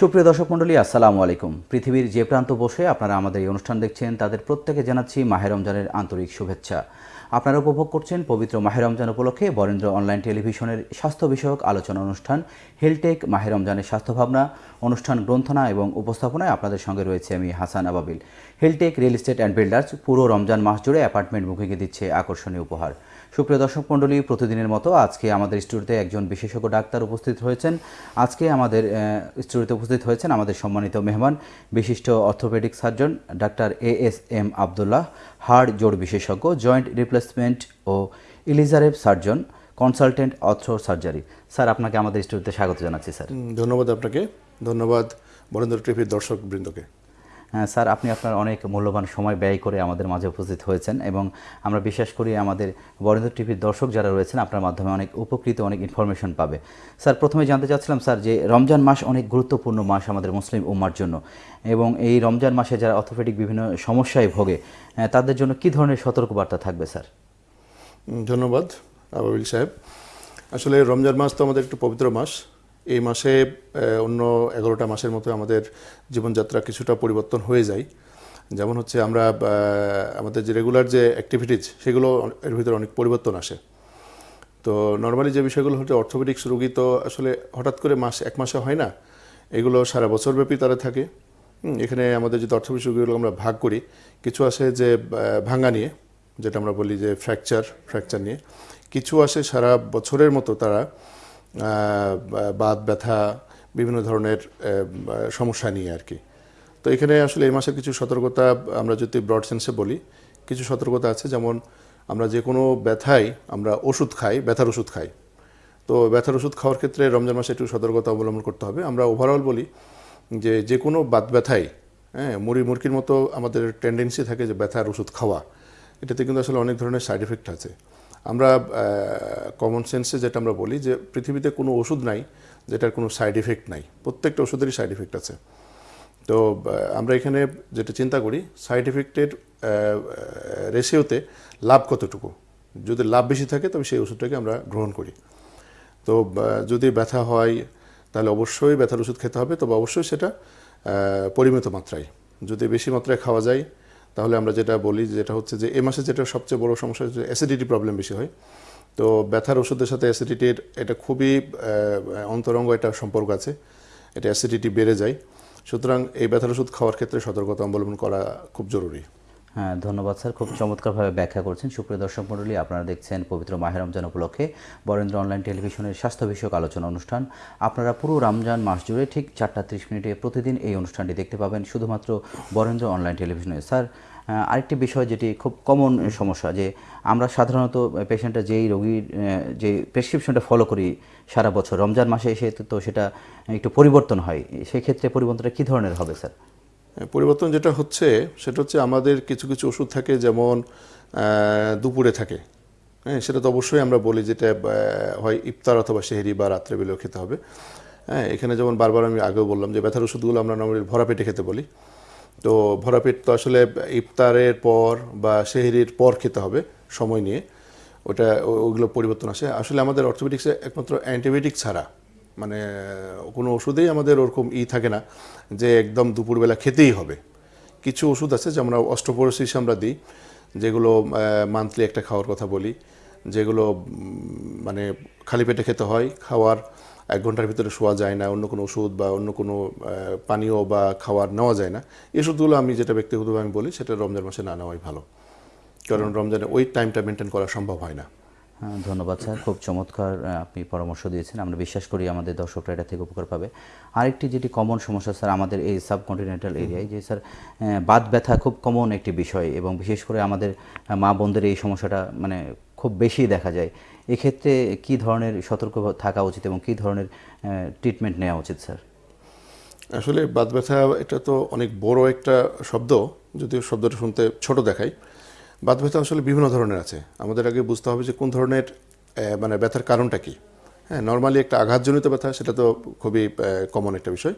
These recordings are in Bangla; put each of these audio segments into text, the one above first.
সুপ্রিয় দর্শক মণ্ডলী, আসসালামু আলাইকুম। পৃথিবীর যে প্রান্ত বসে আপনারা আমাদের এই অনুষ্ঠান দেখছেন, তাদের প্রত্যেকে জানাচ্ছি মাহে রমজানের আন্তরিক শুভেচ্ছা। আপনারা উপভোগ করছেন পবিত্র মাহে রমজান উপলক্ষে বরেন্দ্র অনলাইন টেলিভিশনের স্বাস্থ্য বিষয়ক আলোচনা অনুষ্ঠান, হেলটেক মাহে রমজানের স্বাস্থ্য ভাবনা অনুষ্ঠান গ্রন্থনা এবং উপস্থাপনায় আপনাদের সঙ্গে রয়েছে আমি Hasan Ababil. Heltech real estate and builders পুরো রমজান মাস জুড়ে অ্যাপার্টমেন্ট বুকিংয়ে দিচ্ছে আকর্ষণীয় উপহার। সুপ্রিয় দর্শক মণ্ডলী, প্রতিদিনের মতো আজকে আমাদের স্টুডিওতে একজন বিশেষজ্ঞ ডাক্তার উপস্থিত হয়েছেন। আজকে আমাদের স্টুডিওতে উপস্থিত হয়েছেন আমাদের সম্মানিত মেহমান, বিশিষ্ট orthopaedic surgeon doctor A S M Abdullah হাড় জোড় বিশেষজ্ঞ, জয়েন্ট রিপ্লেসমেন্ট ও Ilizarov surgeon, consultant ortho surgery. Sir, আপনাকে আমাদের স্টুডিওতে স্বাগত জানাচ্ছি, স্যার। ধন্যবাদ আপনাকে। ধন্যবাদ বরেন্দ্র টিভির দর্শক বৃন্দকে স্যার, আপনি আপনার অনেক মূল্যবান সময় ব্যয় করে আমাদের মাঝে উপস্থিত হয়েছেন এবং আমরা বিশ্বাস করি আমাদের বরেন্দ্র টিভির দর্শক যারা রয়েছেন আপনার মাধ্যমে অনেক উপকৃত, অনেক ইনফরমেশন পাবে। স্যার, প্রথমে জানতে চাচ্ছিলাম, স্যার, যে রমজান মাস অনেক গুরুত্বপূর্ণ মাস আমাদের মুসলিম উম্মার জন্য এবং এই রমজান মাসে যারা অর্থোপেডিক বিভিন্ন সমস্যায় ভোগে তাদের জন্য কি ধরনের সতর্কবার্তা থাকবে, স্যার? ধন্যবাদ, আবাবিল সাহেব। আসলে রমজান মাস তো আমাদের একটু পবিত্র মাস। এই মাসে অন্য এগারোটা মাসের মতো আমাদের জীবনযাত্রা কিছুটা পরিবর্তন হয়ে যায়। যেমন হচ্ছে আমরা আমাদের যে রেগুলার যে অ্যাক্টিভিটিজ সেগুলো এর ভিতরে অনেক পরিবর্তন আসে। তো নর্মালি যে বিষয়গুলো হচ্ছে অর্থোপেডিক্স রোগী তো আসলে হঠাৎ করে মাস, এক মাসে হয় না। এগুলো সারা বছরব্যাপী তারা থাকে। এখানে আমাদের যদি অর্থোপেডিক্স রোগীগুলো আমরা ভাগ করি, কিছু আসে যে ভাঙ্গা নিয়ে, যেটা আমরা বলি যে ফ্র্যাকচার ফ্র্যাকচার নিয়ে, কিছু আসে সারা বছরের মতো তারা বাত, ব্যথা, বিভিন্ন ধরনের সমস্যা নিয়ে আর কি। তো এখানে আসলে এই মাসের কিছু সতর্কতা আমরা যদি ব্রড সেন্সে বলি, কিছু সতর্কতা আছে যেমন আমরা যে কোনো ব্যথায় আমরা ওষুধ খাই, ব্যথার ওষুধ খাই। তো ব্যথার ওষুধ খাওয়ার ক্ষেত্রে রমজান মাসে একটু সতর্কতা অবলম্বন করতে হবে। আমরা ওভারঅল বলি যে যে কোনো বাত ব্যথায় হ্যাঁ মুড়ি, মুরগির মতো আমাদের টেন্ডেন্সি থাকে যে ব্যথার ওষুধ খাওয়া। এটাতে কিন্তু আসলে অনেক ধরনের সাইড এফেক্ট আছে। আমরা কমন সেন্সে যেটা আমরা বলি যে পৃথিবীতে কোনো ওষুধ নাই, যেটার কোনো সাইড এফেক্ট নাই। প্রত্যেকটা ওষুধেরই সাইড এফেক্ট আছে। তো আমরা এখানে যেটা চিন্তা করি সাইড এফেক্টের রেশিওতে লাভ কতটুকু? যদি লাভ বেশি থাকে, তবে সেই ওষুধটাকে আমরা গ্রহণ করি। তো যদি ব্যথা হয়, তাহলে অবশ্যই ব্যথার ওষুধ খেতে হবে, তবে অবশ্যই সেটা পরিমিত মাত্রায়। যদি বেশি মাত্রায় খাওয়া যায় তাহলে আমরা যেটা বলি যেটা হচ্ছে যে এ মাসে যেটা সবচেয়ে বড় সমস্যা হচ্ছে অ্যাসিডিটি প্রবলেম বেশি হয়। তো ব্যথার ওষুধের সাথে অ্যাসিডিটির এটা খুবই অন্তরঙ্গ একটা সম্পর্ক আছে। এটা অ্যাসিডিটি বেড়ে যায়। সুতরাং এই ব্যথার ওষুধ খাওয়ার ক্ষেত্রে সতর্কতা অবলম্বন করা খুব জরুরি। হ্যাঁ ধন্যবাদ স্যার। খুব চমৎকারভাবে ব্যাখ্যা করছেন। সুপ্রিয় দর্শক মণ্ডলী, আপনারা দেখছেন পবিত্র মাহে রমজান উপলক্ষে বরেন্দ্র অনলাইন টেলিভিশনের স্বাস্থ্য বিষয়ক আলোচনা অনুষ্ঠান। আপনারা পুরো রমজান মাস জুড়ে ঠিক চারটা ত্রিশ মিনিটে প্রতিদিন এই অনুষ্ঠানটি দেখতে পাবেন, শুধুমাত্র বরেন্দ্র অনলাইন টেলিভিশনে। স্যার আরেকটি বিষয় যেটি খুব কমন সমস্যা, যে আমরা সাধারণত পেশেন্টটা যেই রোগীর যে প্রেসক্রিপশনটা ফলো করি সারা বছর, রমজান মাসে এসে তো- সেটা একটু পরিবর্তন হয়। সেই ক্ষেত্রে পরিবর্তনটা কী ধরনের হবে, স্যার? পরিবর্তন যেটা হচ্ছে, সেটা হচ্ছে আমাদের কিছু কিছু ওষুধ থাকে যেমন দুপুরে থাকে। হ্যাঁ সেটা তো অবশ্যই আমরা বলি যেটা হয় ইফতার অথবা সেহেরি বা রাত্রেবেলাও খেতে হবে। হ্যাঁ এখানে যেমন বারবার আমি আগেও বললাম যে ব্যথার ওষুধগুলো আমরা নর্মালি ভরা পেটে খেতে বলি। তো ভরা পেট তো আসলে ইফতারের পর বা সেহেরির পর খেতে হবে সময় নিয়ে। ওটা ওগুলো পরিবর্তন আসে। আসলে আমাদের অর্থোপেডিক্সে একমাত্র অ্যান্টিবায়োটিক ছাড়া মানে কোনো ওষুধেই আমাদের ওরকম ই থাকে না যে একদম দুপুরবেলা খেতেই হবে। কিছু ওষুধ আছে যেমন অস্ট্রোপোরোসিস আমরা দিই, যেগুলো মান্থলি একটা খাওয়ার কথা বলি, যেগুলো মানে খালি পেটে খেতে হয়, খাওয়ার এক ঘণ্টার ভিতরে শোয়া যায় না, অন্য কোনো ওষুধ বা অন্য কোনো পানীয় বা খাওয়ার নেওয়া যায় না। ওষুধগুলো আমি যেটা ব্যক্তিগতভাবে আমি বলি, সেটা রমজান মাসে না নেওয়াই ভালো। কারণ রমজানে ওই টাইমটা মেনটেন করা সম্ভব হয় না। ধন্যবাদ স্যার। খুব চমৎকার আপনি পরামর্শ দিয়েছেন। আমরা বিশ্বাস করি আমাদের দর্শকরা এটা থেকে উপকার পাবে। আরেকটি যেটি কমন সমস্যা স্যার আমাদের এই সাবকন্টিনেন্টাল এরিয়ায় যে স্যার বাত ব্যথা খুব কমন একটি বিষয় এবং বিশেষ করে আমাদের মা বোনদের এই সমস্যাটা মানে খুব বেশি দেখা যায়। এক্ষেত্রে কি ধরনের সতর্ক থাকা উচিত এবং কি ধরনের ট্রিটমেন্ট নেওয়া উচিত স্যার? আসলে বাত ব্যথা এটা তো অনেক বড় একটা শব্দ যদিও শব্দটা শুনতে ছোট দেখায়। বাত ব্যথা আসলে বিভিন্ন ধরনের আছে। আমাদের আগে বুঝতে হবে যে কোন ধরনের মানে ব্যথার কারণটা কি। হ্যাঁ নর্মালি একটা আঘাতজনিত ব্যথা, সেটা তো খুবই কমন একটা বিষয়।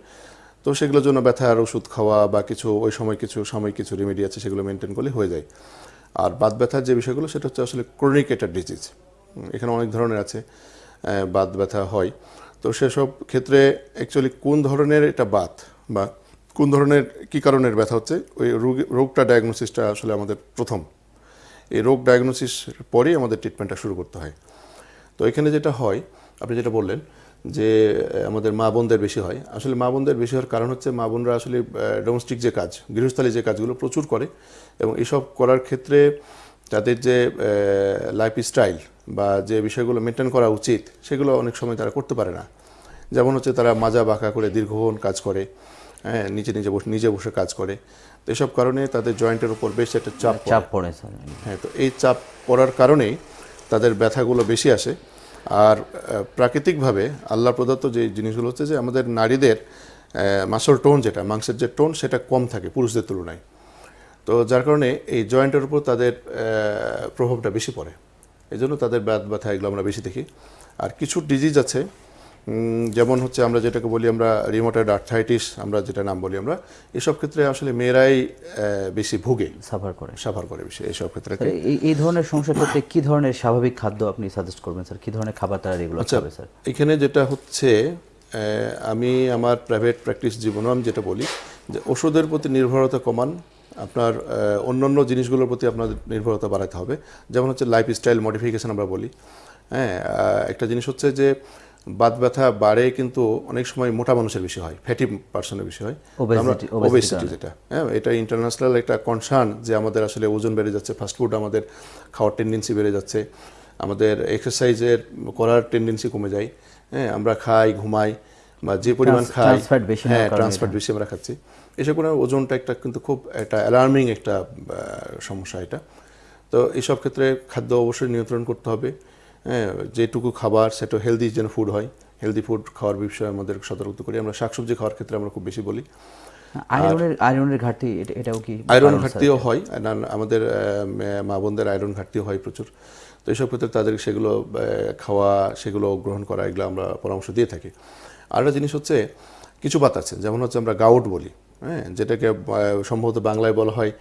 তো সেগুলোর জন্য ব্যথার ওষুধ খাওয়া বা কিছু, ওই সময় কিছু সময় কিছু রেমেডি আছে, সেগুলো মেনটেন করলে হয়ে যায়। আর বাত ব্যথার যে বিষয়গুলো, সেটা হচ্ছে আসলে ক্রনিক একটা ডিজিজ এখানে অনেক ধরনের আছে বাত ব্যথা হয়। তো সেসব ক্ষেত্রে অ্যাকচুয়ালি কোন ধরনের এটা বাত বা কোন ধরনের, কি কারণের ব্যথা হচ্ছে, ওই রোগ, রোগটা ডায়াগনোসিসটা আসলে আমাদের প্রথম। এই রোগ ডায়াগনোসিস পরেই আমাদের ট্রিটমেন্টটা শুরু করতে হয়। তো এখানে যেটা হয়, আপনি যেটা বললেন যে আমাদের মা বোনদের বেশি হয়। আসলে মা বোনদের বেশি হওয়ার কারণ হচ্ছে মা বোনরা আসলে ডোমেস্টিক যে কাজ, গৃহস্থালী যে কাজগুলো প্রচুর করে এবং এসব করার ক্ষেত্রে তাদের যে লাইফ স্টাইল বা যে বিষয়গুলো মেনটেন করা উচিত, সেগুলো অনেক সময় তারা করতে পারে না। যেমন হচ্ছে তারা মাজা বাঁকা করে দীর্ঘক্ষণ কাজ করে। হ্যাঁ নিচে নিজে বসে নিজে বসে কাজ করে। তো এসব কারণে তাদের জয়েন্টের উপর বেশ একটা চাপ চাপ পড়ে স্যার। হ্যাঁ তো এই চাপ পড়ার কারণেই তাদের ব্যথাগুলো বেশি আসে। আর প্রাকৃতিকভাবে আল্লাহ প্রদত্ত যে জিনিসগুলো হচ্ছে যে আমাদের নারীদের মাসল টোন যেটা মাংসের যে টোন সেটা কম থাকে পুরুষদের তুলনায়। তো যার কারণে এই জয়েন্টের উপর তাদের প্রভাবটা বেশি পড়ে। এই জন্য তাদের ব্যাথ ব্যথা এগুলো আমরা বেশি দেখি। আর কিছু ডিজিজ আছে যেমন হচ্ছে আমরা যেটাকে বলি আমরা রিমোটেড আর্থাইটিস আমরা যেটা নাম বলি আমরা এসব ক্ষেত্রে আসলে মেয়েরাই বেশি ভুগে। সাফার করে। সাফার করে বেশি এইসব ক্ষেত্রে। এই এই ধরনের সমস্যার ক্ষেত্রে কি ধরনের স্বাভাবিক খাদ্য আপনি সাজেস্ট করবেন স্যার কি ধরনের খাবার তারা রেগুলার আচ্ছা খাবে স্যার এখানে যেটা হচ্ছে আমি আমার প্রাইভেট প্র্যাকটিস জীবনে আমি যেটা বলি যে ওষুধের প্রতি নির্ভরতা কমান আপনার অন্যান্য জিনিসগুলোর প্রতি আপনার নির্ভরতা বাড়াতে হবে। যেমন হচ্ছে লাইফ স্টাইল মডিফিকেশন আমরা বলি। হ্যাঁ একটা জিনিস হচ্ছে যে বাত ব্যথা বাড়ে কিন্তু অনেক সময় মোটা মানুষের বেশি হয় ফ্যাটি পার্সনের বেশি হয়। ওবেসিটি যেটা হ্যাঁ এটা ইন্টারন্যাশনাল একটা কনসার্ন যে আমাদের আসলে ওজন বেড়ে যাচ্ছে ফাস্টফুড আমাদের খাওয়ার টেন্ডেন্সি বেড়ে যাচ্ছে আমাদের এক্সারসাইজের করার টেন্ডেন্সি কমে যায় হ্যাঁ আমরা খাই ঘুমাই বা যে পরিমাণ খাই হ্যাঁ ট্রান্সফার বেশি আমরা খাচ্ছি। এসব করে ওজনটা একটা কিন্তু খুব একটা অ্যালার্মিং একটা সমস্যা এটা। তো এইসব ক্ষেত্রে খাদ্য অবশ্যই নিয়ন্ত্রণ করতে হবে। যেটুকু খাবার সেটা হেলদি যেন ফুড হয়। হেলদি ফুড খাওয়ার বিষয়ে আমাদের সতর্ক করি। আমরা শাকসবজি খাওয়ার ক্ষেত্রে আমরা খুব বেশি বলি। আয়রনের আয়রনের ঘাটতি এটা- এটাও কি আয়রন ঘাটতিও হয়। আমাদের মা বোনদের আয়রন ঘাটতিও হয় প্রচুর। তো এইসব ক্ষেত্রে তাদের সেগুলো খাওয়া সেগুলো গ্রহণ করা এগুলো আমরা পরামর্শ দিয়ে থাকি। আর একটা জিনিস হচ্ছে কিছু বাত আছে। যেমন হচ্ছে আমরা গাউট বলি হ্যাঁ যেটাকে সম্ভবত বাংলায় বলা হয়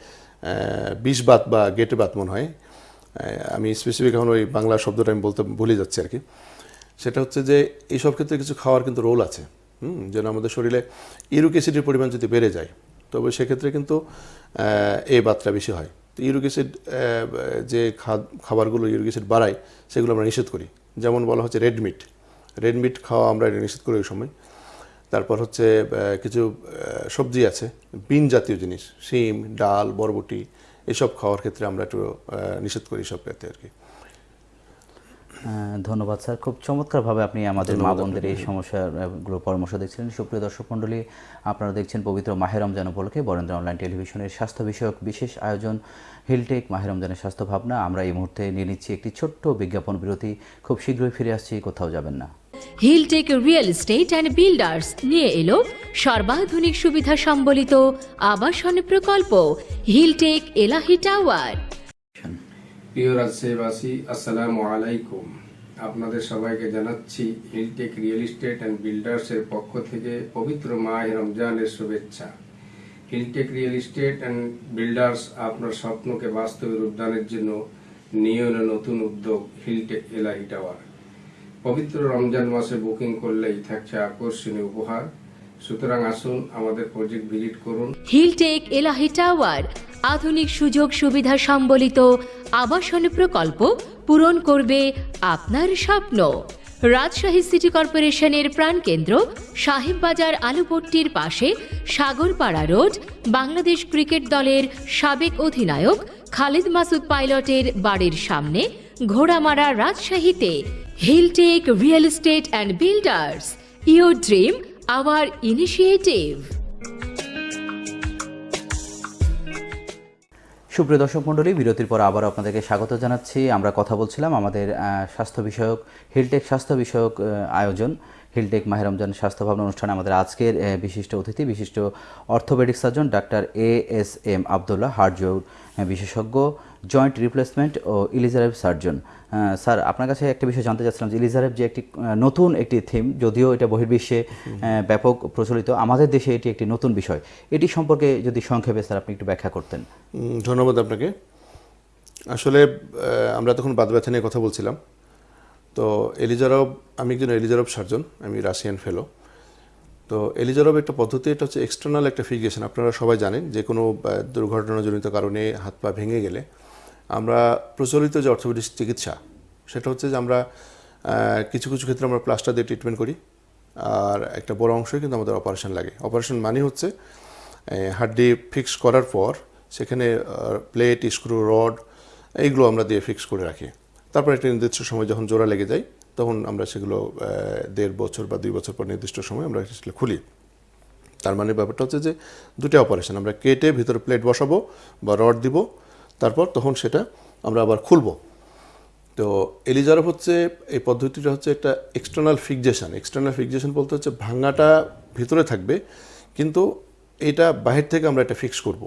বিষ বাত বা গেটে বাত মনে হয়। আমি স্পেসিফিক এখন ওই বাংলা শব্দটা আমি বলতে ভুলে যাচ্ছি আর কি। সেটা হচ্ছে যে এইসব ক্ষেত্রে কিছু খাওয়ার কিন্তু রোল আছে। হুম, যেন আমাদের শরীরে ইউরিক অ্যাসিডের পরিমাণ যদি বেড়ে যায়, তবে সেক্ষেত্রে কিন্তু এই বাতটা বেশি হয়। তো ইউরিক অ্যাসিড যে খাবারগুলো ইউরিক অ্যাসিড বাড়ায়, সেগুলো আমরা নিষেধ করি। যেমন বলা হচ্ছে রেড মিট রেড মিট খাওয়া আমরা নিষেধ করি ওই সময়। তারপর হচ্ছে কিছু সবজি আছে, বিন জাতীয় জিনিস, শিম, ডাল, বরবটি এসব খাওয়ার ক্ষেত্রে আমরা একটু নিষেধ করি সব ক্ষেত্রে আর কি। ধন্যবাদ স্যার। খুব চমৎকারভাবে আপনি আমাদের মা বোনদের এই সমস্যাগুলো পরামর্শ দেখছিলেন সুপ্রিয় দর্শক মণ্ডলী আপনারা দেখছেন পবিত্র মাহে রমজান উপলক্ষে বরেন্দ্র অনলাইন টেলিভিশনের স্বাস্থ্য বিষয়ক বিশেষ আয়োজন হিলটেক মাহে রমজানের স্বাস্থ্য ভাবনা। আমরা এই মুহূর্তে নিয়ে নিচ্ছি একটি ছোট্ট বিজ্ঞাপন বিরতি। খুব শীঘ্রই ফিরে আসছি কোথাও যাবেন না। Hiltech real estate and builders নিয়ে এলো সর্বাধুনিক সুবিধা সম্বলিত আবাসন প্রকল্প হিলটেক এলাহি টাওয়ার। প্রিয় রাজশাহীবাসী আসসালামু আলাইকুম। আপনাদের সবাইকে জানাচ্ছি হিলটেক রিয়েল এস্টেট অ্যান্ড বিল্ডার্সের পক্ষ থেকে পবিত্র মাহ রমজানের শুভেচ্ছা। Hiltech real estate and builders আপনার স্বপ্নকে বাস্তবে রূপদানের জন্য নিয়ে নতুন উদ্যোগ হিলটেক এলাহি টাওয়ার। পবিত্র রমজান মাসে বুকিং করলেই থাকছে আকর্ষণীয় উপহার। সুতরাং আসুন আমাদের প্রজেক্ট ভিজিট করুন। হিলটেক এলাহি টাওয়ার, আধুনিক সুযোগ সুবিধা সম্বলিত আবাসন প্রকল্প পূরণ করবে আপনার স্বপ্ন। রাজশাহী সিটি কর্পোরেশনের প্রাণকেন্দ্র সাহেববাজার আলুপট্টির পাশে সাগরপাড়া রোড, বাংলাদেশ ক্রিকেট দলের সাবেক অধিনায়ক খালিদ মাসুদ পাইলটের বাড়ির সামনে ঘোড়ামারা রাজশাহীতে। Hiltech real estate and builders your dream our initiative সুপ্রিয় দর্শক মণ্ডলী, বিরতির পর আবার আপনাদেরকে স্বাগত জানাচ্ছি। আমরা কথা বলছিলাম আমাদের স্বাস্থ্য বিষয়ক হিলটেক স্বাস্থ্য বিষয়ক আয়োজন। হিলটেক মাহের রমজান স্বাস্থ্য ভাবনা অনুষ্ঠানে আমাদের আজকের বিশিষ্ট অতিথি, বিশিষ্ট orthopaedic surgeon doctor A S M Abdullah হার্টজোর বিশেষজ্ঞ। জয়েন্ট রিপ্লেসমেন্ট ও ইলিজারেভ সার্জন স্যার আপনার কাছে একটা বিষয় জানতে চাচ্ছিলাম যে ইলিজারেভ যে একটি নতুন একটি থিম যদিও এটা বহির্বিশ্বে ব্যাপক প্রচলিত আমাদের দেশে এটি একটি নতুন বিষয়। এটি সম্পর্কে যদি সংক্ষেপে স্যার আপনি একটু ব্যাখ্যা করতেন। ধন্যবাদ আপনাকে। আসলে আমরা তখন বাদ ব্যথা নিয়ে কথা বলছিলাম। তো এলিজারব আমি একজন এলিজারব সার্জন আমি রাশিয়ান ফেলো তো এলিজারব একটা পদ্ধতি এটা হচ্ছে এক্সটার্নাল একটা ফিগেশন আপনারা সবাই জানেন যে কোনো দুর্ঘটনাজনিত কারণে হাত পা ভেঙে গেলে আমরা প্রচলিত যে অর্থোপেডিক চিকিৎসা, সেটা হচ্ছে যে আমরা কিছু কিছু ক্ষেত্রে আমরা প্লাস্টার দিয়ে ট্রিটমেন্ট করি। আর একটা বড় অংশই কিন্তু আমাদের অপারেশন লাগে। অপারেশন মানে হচ্ছে হাড্ডি ফিক্স করার পর সেখানে প্লেট স্ক্রু রড এইগুলো আমরা দিয়ে ফিক্স করে রাখি। তারপর একটা নির্দিষ্ট সময় যখন জোড়া লেগে যায়, তখন আমরা সেগুলো দেড় বছর বা দুই বছর পর নির্দিষ্ট সময় আমরা সেগুলো খুলি। তার মানে ব্যাপারটা হচ্ছে যে দুটো অপারেশন আমরা কেটে ভিতরে প্লেট বসাবো বা রড দিব তারপর তখন সেটা আমরা আবার খুলবো। তো এলিজারভ হচ্ছে, এই পদ্ধতিটা হচ্ছে একটা এক্সটার্নাল ফিক্সেশন এক্সটার্নাল ফিক্সেশন বলতে হচ্ছে ভাঙাটা ভিতরে থাকবে, কিন্তু এটা বাহির থেকে আমরা এটা ফিক্স করব।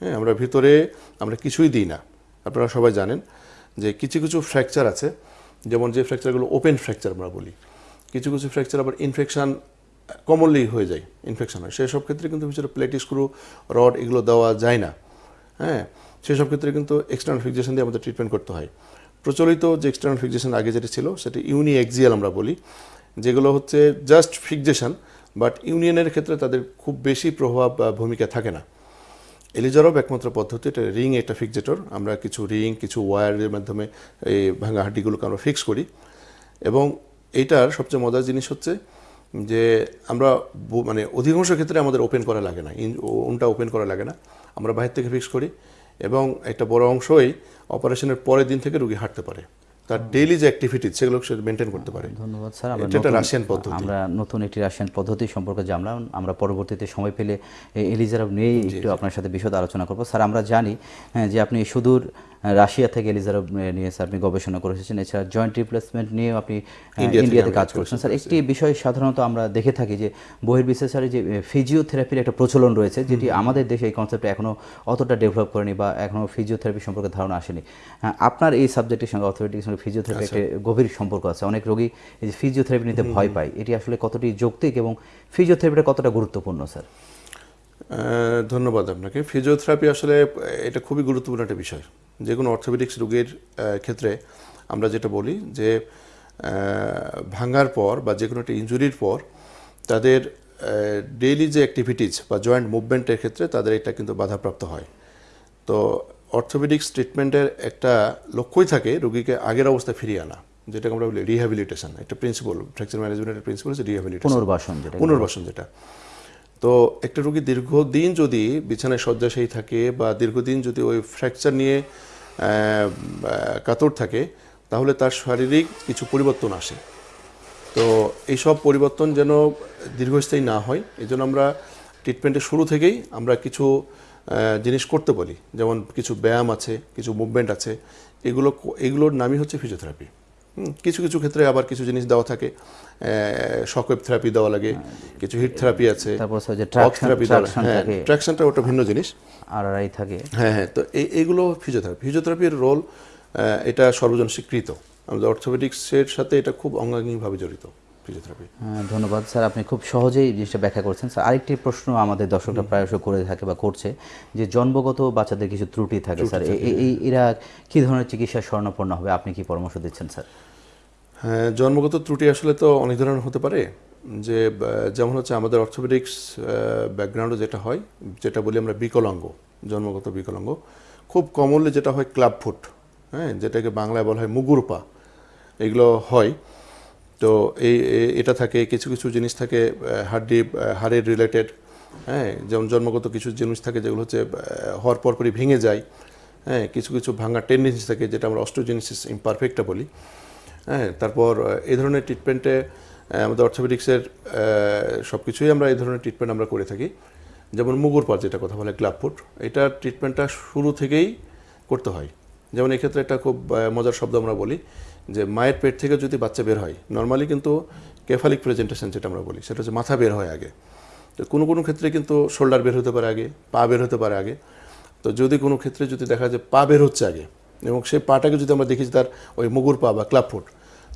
হ্যাঁ আমরা ভিতরে আমরা কিছুই দিই না। আপনারা সবাই জানেন যে কিছু কিছু ফ্র্যাকচার আছে, যেমন যে ফ্র্যাকচারগুলো ওপেন ফ্র্যাকচার আমরা বলি, কিছু কিছু ফ্র্যাকচার আবার ইনফেকশান কমনলি হয়ে যায় ইনফেকশন হয়। সেসব ক্ষেত্রে কিন্তু ভিতরে প্লেট স্ক্রু রড এগুলো দেওয়া যায় না। হ্যাঁ সেসব ক্ষেত্রে কিন্তু এক্সটার্নাল ফিক্সেশন দিয়ে আমাদের ট্রিটমেন্ট করতে হয়। প্রচলিত যে এক্সটার্নাল ফিক্সেশন আগে যেটা ছিল, সেটা ইউনি এক্সিয়াল আমরা বলি, যেগুলো হচ্ছে জাস্ট ফিক্সেশন বাট ইউনিয়নের ক্ষেত্রে তাদের খুব বেশি প্রভাব বা ভূমিকা থাকে না। এলিজারব একমাত্র পদ্ধতি, এটা রিং একটা ফিক্সেটর আমরা কিছু রিং, কিছু ওয়্যারের মাধ্যমে এই ভাঙা হাড্ডিগুলোকে আমরা ফিক্স করি। এবং এইটার সবচেয়ে মজার জিনিস হচ্ছে যে আমরা মানে অধিকাংশ ক্ষেত্রে আমাদের ওপেন করা লাগে না ওনটা ওপেন করা লাগে না। আমরা বাইরে থেকে ফিক্স করি এবং একটা বড় অংশই অপারেশনের পরের দিন থেকে রুগী হাঁটতে পারে। তার ডেইলি যে অ্যাক্টিভিটি সেগুলো সে মেনটেন করতে পারে। ধন্যবাদ স্যার। আমরা এটা রাশিয়ান পদ্ধতি। আমরা নতুন একটি রাশিয়ান পদ্ধতি সম্পর্কে জানলাম। আমরা পরবর্তীতে সময় পেলে এলিজারভ নিয়ে একটু আপনার সাথে বিশদ আলোচনা করব। স্যার আমরা জানি হ্যাঁ, যে আপনি সুদূর রাশিয়া থেকে এলিজারব নিয়ে স্যার আপনি গবেষণা করে এসেছেন এছাড়া জয়েন্ট রিপ্লেসমেন্ট নিয়েও আপনি ইন্ডিয়াতে কাজ করছেন। স্যার একটি বিষয় সাধারণত আমরা দেখে থাকি যে বহির্বিশ্বাসের যে ফিজিওথেরাপির একটা প্রচলন রয়েছে যেটি আমাদের দেশে এই কনসেপ্টে এখনও অতটা ডেভেলপ করেনি বা এখনও ফিজিওথেরাপি সম্পর্কে ধারণা আসেনি। আপনার এই সাবজেক্টের সঙ্গে অর্থোপেডিক্স সঙ্গে ফিজিওথেরাপি আচ্ছা। একটা গভীর সম্পর্ক আছে। অনেক রোগী এই যে ফিজিওথেরাপি নিতে ভয় পায়। এটি আসলে কতটি যৌক্তিক এবং ফিজিওথেরাপিটা কতটা গুরুত্বপূর্ণ স্যার ধন্যবাদ আপনাকে। ফিজিওথেরাপি আসলে এটা খুবই গুরুত্বপূর্ণ একটা বিষয়। যে কোনো অর্থোপেডিক্স রোগীর ক্ষেত্রে আমরা যেটা বলি যে ভাঙার পর বা যে কোনো একটা ইনজুরির পর তাদের ডেইলি যে অ্যাক্টিভিটিস বা জয়েন্ট মুভমেন্টের ক্ষেত্রে তাদের এটা কিন্তু বাধাপ্রাপ্ত হয়। তো অর্থোপেডিক্স ট্রিটমেন্টের একটা লক্ষ্যই থাকে রোগীকে আগের অবস্থায় ফিরিয়ে আনা যেটাকে আমরা বলি রিহ্যাবিলিটেশন একটা প্রিন্সিপাল ফ্র্যাকচার ম্যানেজমেন্টের প্রিন্সিপাল হচ্ছে রিহ্যাবিলিটেশন পুনর্বাসন যেটা পুনর্বাসন যেটা। তো একটা রোগী দীর্ঘদিন যদি বিছানায় শয্যাশায়ী থাকে বা দীর্ঘদিন যদি ওই ফ্র্যাকচার নিয়ে কাতর থাকে, তাহলে তার শারীরিক কিছু পরিবর্তন আসে। তো এইসব পরিবর্তন যেন দীর্ঘস্থায়ী না হয়, এই জন্য আমরা ট্রিটমেন্টের শুরু থেকেই আমরা কিছু জিনিস করতে বলি। যেমন কিছু ব্যায়াম আছে, কিছু মুভমেন্ট আছে। এগুলো, এগুলোর নামই হচ্ছে ফিজিওথেরাপি কিছু কিছু ক্ষেত্রে আবার কিছু জিনিস দেওয়া থাকে। শকওয়েভ থেরাপি দেওয়া লাগে কিছু হিট থেরাপি আছে তারপর যে থেরাপি দেওয়া হ্যাঁ। ট্র্যাকশনটা ওটা ভিন্ন জিনিস। আর আই থাকে। হ্যাঁ হ্যাঁ তো এই এইগুলো ফিজিওথেরাপি ফিজিওথেরাপির রোল এটা সর্বজন স্বীকৃত আমাদের অর্থোপেডিক্সের সাথে এটা খুব অঙ্গাঙ্গিভাবে জড়িত। ফিজিওথেরাপি। হ্যাঁ, ধন্যবাদ। স্যার আপনি খুব সহজেই জিনিসটা ব্যাখ্যা করছেন। স্যার আরেকটি প্রশ্ন আমাদের দর্শকরা প্রায়শ করে থাকে বা করছে যে জন্মগত বাচ্চাদের কিছু ত্রুটি থাকে স্যার। এই এরা কি ধরনের চিকিৎসা স্বর্ণপন্ন হবে? আপনি কি পরামর্শ দিচ্ছেন স্যার? হ্যাঁ জন্মগত ত্রুটি আসলে তো অনেক ধরনের হতে পারে। যে যেমন হচ্ছে আমাদের অর্থোপেডিক্স ব্যাকগ্রাউন্ডে যেটা হয় যেটা বলি আমরা বিকলাঙ্গ জন্মগত বিকলাঙ্গ। খুব কমনলি যেটা হয় ক্লাব ফুট হ্যাঁ যেটাকে বাংলায় বলা হয় মুগুর পা এগুলো হয়। তো এই এটা থাকে, কিছু কিছু জিনিস থাকে হাড্ডি হাড়ের রিলেটেড হ্যাঁ যেমন জন্মগত কিছু জিনিস থাকে যেগুলো হচ্ছে হওয়ার পরপরই ভেঙে যায় হ্যাঁ কিছু কিছু ভাঙার টেন্ডেন্সি থাকে, যেটা আমরা অস্টোজেনিসিস ইমপারফেক্টটা বলি হ্যাঁ তারপর এই ধরনের ট্রিটমেন্টে আমাদের অর্থোপেডিক্সের সব কিছুই আমরা এই ধরনের ট্রিটমেন্ট আমরা করে থাকি, যেমন মুগুর পার যেটা কথা বলে ক্লাব এটা ট্রিটমেন্টটা শুরু থেকেই করতে হয়, যেমন এক্ষেত্রে একটা খুব মজার শব্দ আমরা বলি যে মায়ের পেট থেকে যদি বাচ্চা বের হয় নর্মালি কিন্তু কেফালিক প্রেজেন্টেশন যেটা আমরা বলি সেটা হচ্ছে মাথা বের হয় আগে। তো কোনো কোনো ক্ষেত্রে কিন্তু শোল্ডার বের হতে পারে আগে পা বের হতে পারে আগে। তো যদি কোনো ক্ষেত্রে যদি দেখা যায় পা বের হচ্ছে আগে এবং সেই পাটাকে যদি আমরা দেখি তার ওই মুগুর পা বা ক্লাব ফুট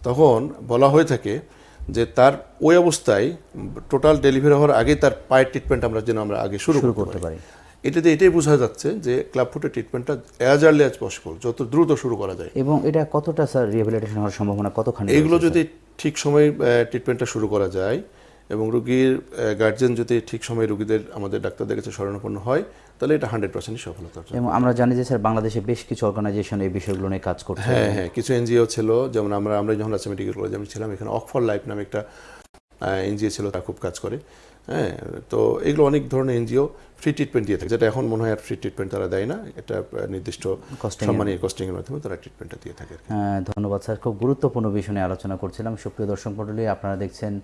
তখন বলা হয়ে থাকে যে তার ওই অবস্থায় টোটাল ডেলিভারি হওয়ার আগে তার পায়ের ট্রিটমেন্ট আমরা যেন আমরা আগে শুরু করতে পারি। এটাতে এটাই বোঝা যাচ্ছে যে ক্লাব ফুটের ট্রিটমেন্টটা অ্যাজ আর্লি অ্যাজ পসিবল যত দ্রুত শুরু করা যায়। এবং এটা কতটা স্যার রিহ্যাবিলিটেশন হওয়ার সম্ভাবনা কতখানি এইগুলো রয়েছে, যদি ঠিক সময়ে ট্রিটমেন্টটা শুরু করা যায় এবং রুগীর গার্জেন যদি ঠিক সময়ে রুগীদের আমাদের ডাক্তারদের কাছে শরণাপন্ন হয় তাহলে এটা হান্ড্রেড পার্সেন্ট সফলতা এবং আমরা জানি যে স্যার বাংলাদেশে বেশ কিছু অর্গানাইজেশন এই বিষয়গুলো নিয়ে কাজ করছে। হ্যাঁ হ্যাঁ কিছু এনজিও ছিল যেমন আমরা আমরা যখন রাজশাহী মেডিকেল কলেজে আমি ছিলাম এখানে অক্সফোর্ড লাইফ নামে একটা এনজিও ছিল তা খুব কাজ করে। হ্যাঁ তো এগুলো অনেক ধরনের এনজিও ফ্রি ট্রিটমেন্ট দিয়ে থাকে। যেটা এখন মনে হয় আর ফ্রি ট্রিটমেন্ট তারা দেয় না। এটা নির্দিষ্ট Costing এর- সম্মানী কস্টিংয়ের মাধ্যমে তারা ট্রিটমেন্টটা দিয়ে থাকে হ্যাঁ, ধন্যবাদ স্যার। খুব গুরুত্বপূর্ণ বিষয় নিয়ে আলোচনা করছিলাম। সুপ্রিয় দর্শক মণ্ডলী আপনারা দেখছেন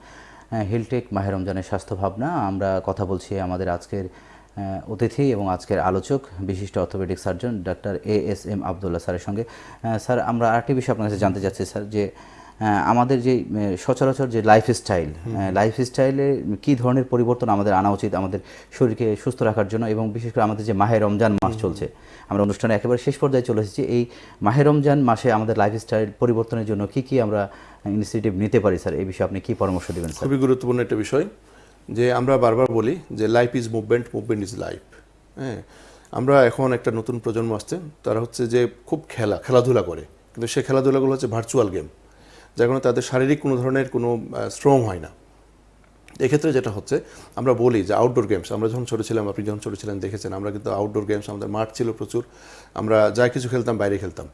হিলটেক মাহের রমজানের স্বাস্থ্য ভাবনা। আমরা কথা বলছি আমাদের আজকের অতিথি এবং আজকের আলোচক বিশিষ্ট orthopaedic surgeon doctor A S M Abdullah স্যারের সঙ্গে। স্যার আমরা আরেকটি বিষয় আপনার কাছে জানতে চাচ্ছি স্যার যে আমাদের যে সচরাচর যে লাইফ স্টাইল লাইফ স্টাইলে কী ধরনের পরিবর্তন আমাদের আনা উচিত আমাদের শরীরকে সুস্থ রাখার জন্য এবং বিশেষ করে আমাদের যে মাহে রমজান মাস চলছে আমরা অনুষ্ঠানে একেবারে শেষ পর্যায়ে চলে এসেছি এই মাহে রমজান মাসে আমাদের লাইফ স্টাইল পরিবর্তনের জন্য কি কি আমরা ইনিশিয়েটিভ নিতে পারি স্যার এই বিষয়ে আপনি কি পরামর্শ দেবেন খুবই গুরুত্বপূর্ণ একটা বিষয় যে আমরা বারবার বলি যে life is movement movement is life হ্যাঁ? আমরা এখন একটা নতুন প্রজন্ম আসছে তারা হচ্ছে যে খুব খেলা খেলাধুলা করে কিন্তু সে খেলাধুলাগুলো হচ্ছে ভার্চুয়াল গেম যার কারণে তাদের শারীরিক কোনো ধরনের কোনো শ্রম হয় না। এক্ষেত্রে যেটা হচ্ছে, আমরা বলি যে আউটডোর গেমস আমরা যখন ছোটো ছিলাম, আপনি যখন ছোটো ছিলেন দেখেছেন, আমরা কিন্তু আউটডোর গেমস আমাদের মাঠ ছিল প্রচুর, আমরা যা কিছু খেলতাম বাইরে খেলতাম।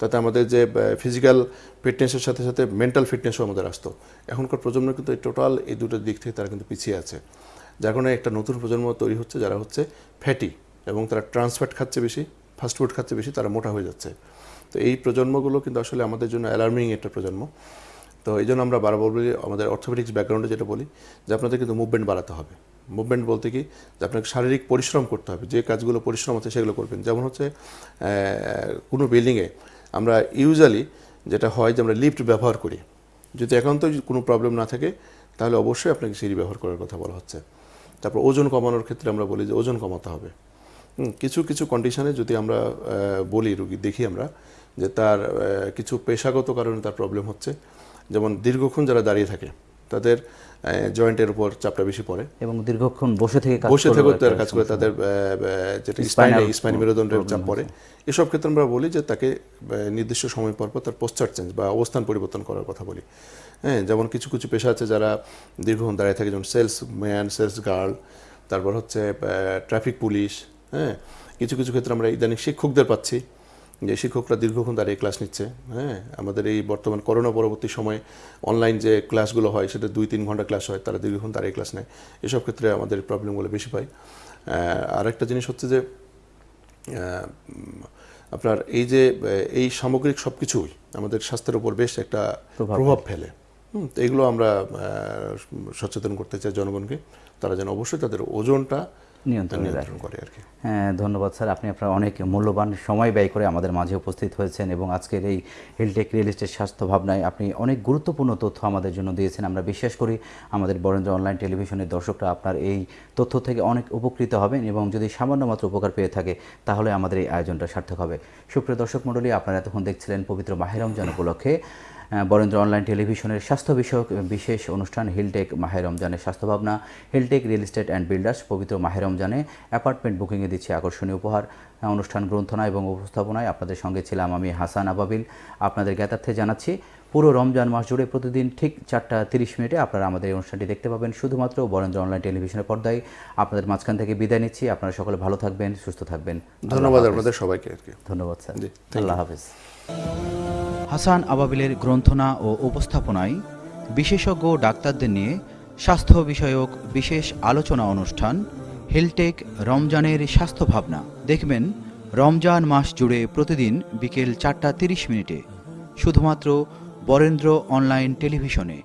তাতে আমাদের যে ফিজিক্যাল ফিটনেসের সাথে সাথে মেন্টাল ফিটনেসও আমাদের আসতো। এখনকার প্রজন্ম কিন্তু টোটাল এই দুটো দিক থেকে তারা কিন্তু পিছিয়ে আছে। যার কারণে একটা নতুন প্রজন্ম তৈরি হচ্ছে, যারা হচ্ছে ফ্যাটি এবং তারা ট্রান্সফ্যাট খাচ্ছে বেশি ফাস্টফুড খাচ্ছে বেশি, তারা মোটা হয়ে যাচ্ছে। তো এই প্রজন্মগুলো কিন্তু আসলে আমাদের জন্য অ্যালার্মিং একটা প্রজন্ম। তো এই জন্য আমরা বারবার বলি, আমাদের অর্থোপেডিক্স ব্যাকগ্রাউন্ডে যেটা বলি, যে আপনাদের কিন্তু মুভমেন্ট বাড়াতে হবে। মুভমেন্ট বলতে কি, যে আপনাকে শারীরিক পরিশ্রম করতে হবে, যে কাজগুলো পরিশ্রম আছে সেগুলো করবেন। যেমন হচ্ছে কোনো বিল্ডিংয়ে আমরা ইউজুয়ালি যেটা হয় যে আমরা লিফট ব্যবহার করি। যদি একান্ত কোনো প্রবলেম না থাকে, তাহলে অবশ্যই আপনাকে সিঁড়ি ব্যবহার করার কথা বলা হচ্ছে। তারপর ওজন কমানোর ক্ষেত্রে আমরা বলি যে ওজন কমাতে হবে। কিছু কিছু কন্ডিশনে যদি আমরা বলি, রুগী দেখি আমরা যে তার কিছু পেশাগত কারণে তার প্রবলেম হচ্ছে। যেমন দীর্ঘক্ষণ যারা দাঁড়িয়ে থাকে তাদের জয়েন্টের উপর চাপটা বেশি পড়ে। এবং দীর্ঘক্ষণ বসে থেকে বসে একটা তার কাজ করে তাদের যেটা স্পাইনে স্পাইন মেরুদণ্ডের চাপ পড়ে। এসব ক্ষেত্রে আমরা বলি যে তাকে নির্দিষ্ট সময় পর পর তার পোস্টার চেঞ্জ বা অবস্থান পরিবর্তন করার কথা বলি। হ্যাঁ যেমন কিছু কিছু পেশা আছে যারা দীর্ঘক্ষণ দাঁড়িয়ে থাকে যেমন সেলস ম্যান সেলস গার্ল তারপর হচ্ছে ট্রাফিক পুলিশ হ্যাঁ কিছু কিছু ক্ষেত্রে আমরা ইদানিং শিক্ষকদের পাচ্ছি। যে শিক্ষকরা দীর্ঘক্ষণ দাঁড়িয়ে ক্লাস নিচ্ছে হ্যাঁ? আমাদের এই বর্তমান করোনা পরবর্তী সময়ে অনলাইন যে ক্লাসগুলো হয় সেটা দুই তিন ঘণ্টা ক্লাস হয় তারা দীর্ঘক্ষণ দাঁড়িয়ে ক্লাস নেয়। এসব ক্ষেত্রে আমাদের প্রবলেমগুলো বেশি পাই আর একটা জিনিস হচ্ছে যে আপনার এই যে এই সামগ্রিক সব কিছুই আমাদের স্বাস্থ্যের উপর বেশ একটা প্রভাব ফেলে। হুম, তো এগুলো আমরা সচেতন করতে চাই জনগণকে। তারা যেন অবশ্যই তাদের ওজনটা নিয়ন্ত্রণে করে আর কি। হ্যাঁ ধন্যবাদ স্যার। আপনি আপনার অনেক মূল্যবান সময় ব্যয় করে আমাদের মাঝে উপস্থিত হয়েছেন এবং আজকের এই হিলটেক রিয়েল এস্টেট স্বাস্থ্য ভাবনায় আপনি অনেক গুরুত্বপূর্ণ তথ্য আমাদের জন্য দিয়েছেন। আমরা বিশ্বাস করি আমাদের বরেন্দ্র অনলাইন টেলিভিশনের দর্শকরা আপনার এই তথ্য থেকে অনেক উপকৃত হবেন এবং যদি সামান্য মাত্র উপকার পেয়ে থাকে তাহলে আমাদের এই আয়োজনটা সার্থক হবে। সুপ্রিয় দর্শক মণ্ডলী আপনারা এতক্ষণ দেখছিলেন পবিত্র মাহের রমজান উপলক্ষে। বরেন্দ্র অনলাইন টেলিভিশনের স্বাস্থ্য বিষয়ক বিশেষ অনুষ্ঠান হিলটেক মাহের রমজানের স্বাস্থ্য ভাবনা Hiltech real estate and builders পবিত্র মাহের রমজানে অ্যাপার্টমেন্ট বুকিংয়ে দিচ্ছে আকর্ষণীয় উপহার। অনুষ্ঠান গ্রন্থনা এবং উপস্থাপনায় আপনাদের সঙ্গে ছিলাম আমি হাসান আবাবিল। আপনাদের জ্ঞাতার্থে জানাচ্ছি পুরো রমজান মাস জুড়ে প্রতিদিন ঠিক চারটা তিরিশ মিনিটে আপনারা আমাদের এই অনুষ্ঠানটি দেখতে পাবেন শুধুমাত্র বরেন্দ্র অনলাইন টেলিভিশনের পর্দায়। আপনাদের মাঝখান থেকে বিদায় নিচ্ছি আপনারা সকলে ভালো থাকবেন সুস্থ থাকবেন। ধন্যবাদ আপনাদের সবাইকে আর কি ধন্যবাদ স্যার। জি, আল্লাহ হাফেজ। হাসান আবাবিলের গ্রন্থনা ও উপস্থাপনায় বিশেষজ্ঞ ডাক্তারদের নিয়ে স্বাস্থ্য বিষয়ক বিশেষ আলোচনা অনুষ্ঠান হেলটেক রমজানের স্বাস্থ্য ভাবনা। দেখবেন, রমজান মাস জুড়ে প্রতিদিন বিকেল চারটা তিরিশ মিনিটে, শুধুমাত্র বরেন্দ্র অনলাইন টেলিভিশনে।